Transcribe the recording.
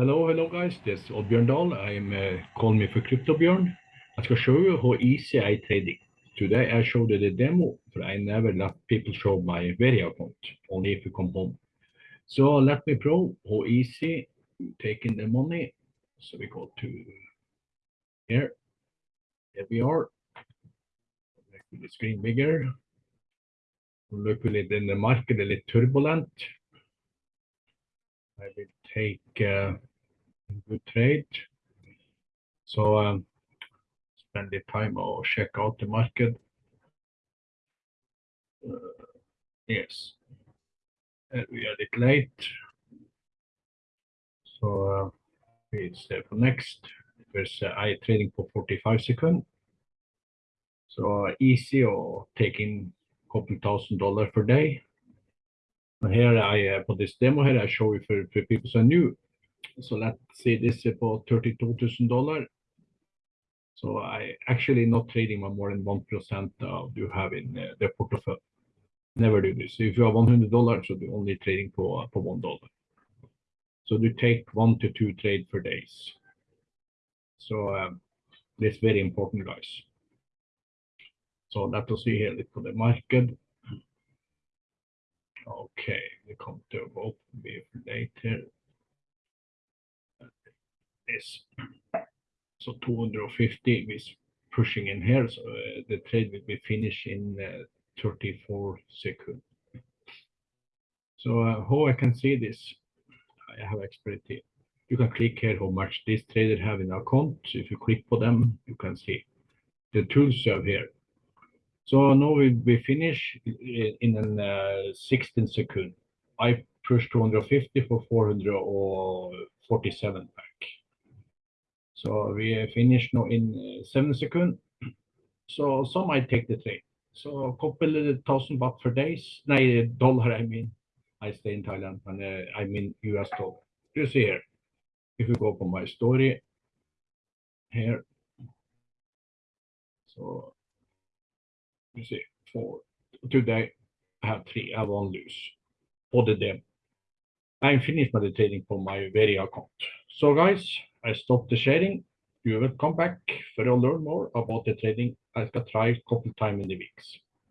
Hello, hello guys. This is Oddbjørn Dahl. I'm uh, calling me for CryptoBjørn. I will show you how easy I trading. Today I showed you the demo, but I never let people show my Veria account, only if you come home. So let me prove how easy taking the money. So we go to here. Here we are. Make the screen bigger. Little in the market, a little turbulent. I will take uh, good trade. So um, spend the time or check out the market. Uh, yes, uh, we are a bit late. So uh, it's there for next. There's uh, I trading for 45 seconds. So uh, easy or taking couple thousand dollars per day. And here I, uh, for this demo here, I show you for, for people who are new. So let's say this is about $32,000. So I actually not trading more than 1% of you have in uh, the portfolio. Never do this. If you have $100, so you're only trading for, for $1. So you take one to two trade per days. So um, this very important, guys. So let us see here, for the market. Okay, we come to both be later. So 250 is pushing in here, so uh, the trade will be finished in uh, 34 seconds. So uh, how I can see this, I have expertise. You can click here how much this trader have in account. If you click for them, you can see the tools have here. So now we, we finish in an uh, 16 second. I push 250 for 447 back. So we finish now in uh, seven seconds. So some might take the trade. So a couple of thousand baht per days. No, dollar, I mean. I stay in Thailand and uh, I mean US dollar. You see here. If you go for my story here. So you see, for today, I have three, I one lose for the demo. I'm finished the trading for my very account. So guys, I stop the sharing. You will come back for to learn more about the trading. I will try a couple time in the weeks.